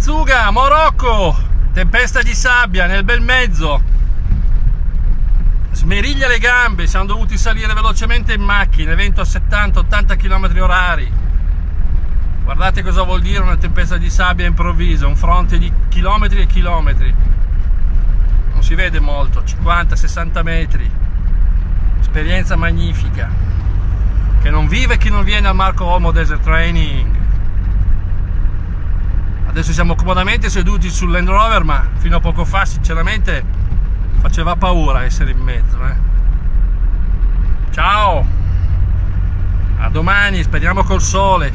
Sanzuga, Morocco, tempesta di sabbia nel bel mezzo. Smeriglia le gambe, siamo dovuti salire velocemente in macchina, vento a 70-80 km orari. Guardate cosa vuol dire una tempesta di sabbia improvvisa, un fronte di chilometri e chilometri. Non si vede molto, 50-60 metri. Esperienza magnifica. Che non vive chi non viene al Marco Olmo Desert Training. Adesso siamo comodamente seduti sul Land Rover, ma fino a poco fa sinceramente faceva paura essere in mezzo. Eh. Ciao! A domani, speriamo col sole.